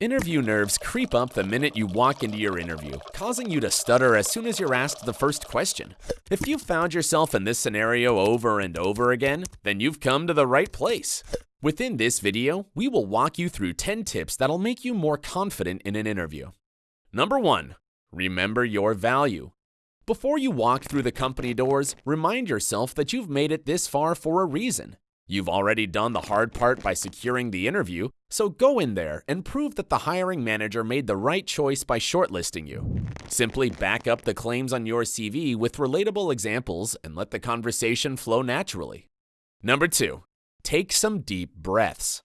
Interview nerves creep up the minute you walk into your interview, causing you to stutter as soon as you're asked the first question. If you've found yourself in this scenario over and over again, then you've come to the right place. Within this video, we will walk you through 10 tips that'll make you more confident in an interview. Number 1. Remember your value. Before you walk through the company doors, remind yourself that you've made it this far for a reason. You've already done the hard part by securing the interview, so go in there and prove that the hiring manager made the right choice by shortlisting you. Simply back up the claims on your CV with relatable examples and let the conversation flow naturally. Number 2. Take some deep breaths.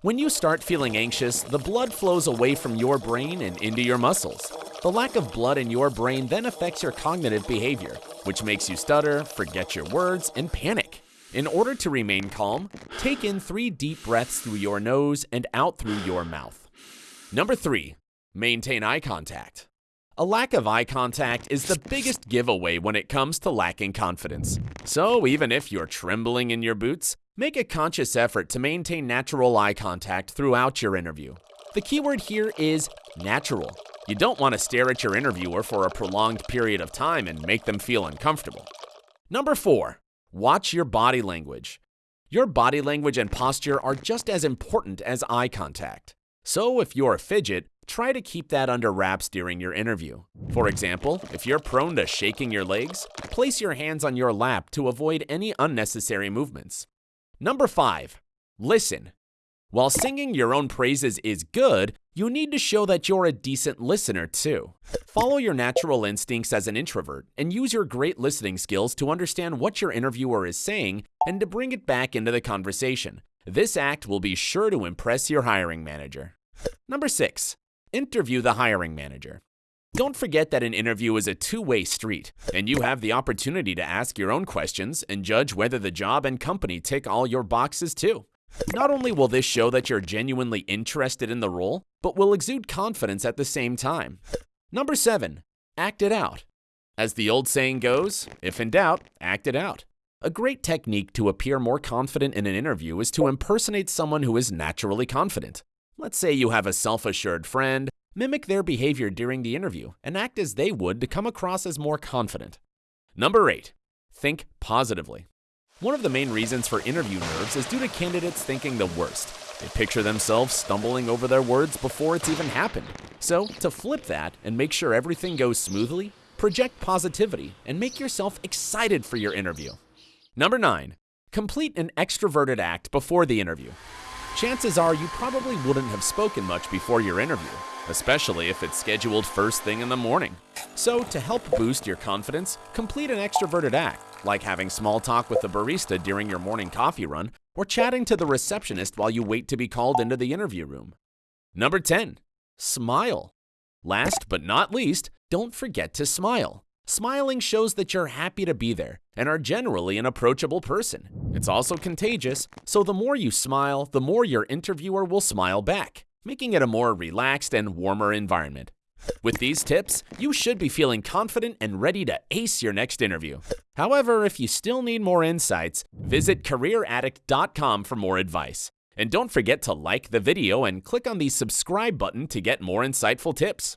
When you start feeling anxious, the blood flows away from your brain and into your muscles. The lack of blood in your brain then affects your cognitive behavior, which makes you stutter, forget your words, and panic. In order to remain calm, take in three deep breaths through your nose and out through your mouth. Number three, maintain eye contact. A lack of eye contact is the biggest giveaway when it comes to lacking confidence. So even if you're trembling in your boots, make a conscious effort to maintain natural eye contact throughout your interview. The keyword here is natural. You don't want to stare at your interviewer for a prolonged period of time and make them feel uncomfortable. Number four, Watch your body language. Your body language and posture are just as important as eye contact. So if you're a fidget, try to keep that under wraps during your interview. For example, if you're prone to shaking your legs, place your hands on your lap to avoid any unnecessary movements. Number 5. Listen. While singing your own praises is good, you need to show that you're a decent listener too. Follow your natural instincts as an introvert and use your great listening skills to understand what your interviewer is saying and to bring it back into the conversation. This act will be sure to impress your hiring manager. Number 6. Interview the hiring manager. Don't forget that an interview is a two-way street, and you have the opportunity to ask your own questions and judge whether the job and company tick all your boxes too. Not only will this show that you're genuinely interested in the role, but will exude confidence at the same time. Number 7. Act it out. As the old saying goes, if in doubt, act it out. A great technique to appear more confident in an interview is to impersonate someone who is naturally confident. Let's say you have a self-assured friend, mimic their behavior during the interview and act as they would to come across as more confident. Number 8. Think positively. One of the main reasons for interview nerves is due to candidates thinking the worst. They picture themselves stumbling over their words before it's even happened. So, to flip that and make sure everything goes smoothly, project positivity and make yourself excited for your interview. Number 9. Complete an extroverted act before the interview. Chances are you probably wouldn't have spoken much before your interview, especially if it's scheduled first thing in the morning. So, to help boost your confidence, complete an extroverted act like having small talk with the barista during your morning coffee run or chatting to the receptionist while you wait to be called into the interview room. Number 10. Smile. Last but not least, don't forget to smile. Smiling shows that you're happy to be there and are generally an approachable person. It's also contagious, so the more you smile, the more your interviewer will smile back, making it a more relaxed and warmer environment. With these tips, you should be feeling confident and ready to ace your next interview. However, if you still need more insights, visit careeraddict.com for more advice. And don't forget to like the video and click on the subscribe button to get more insightful tips.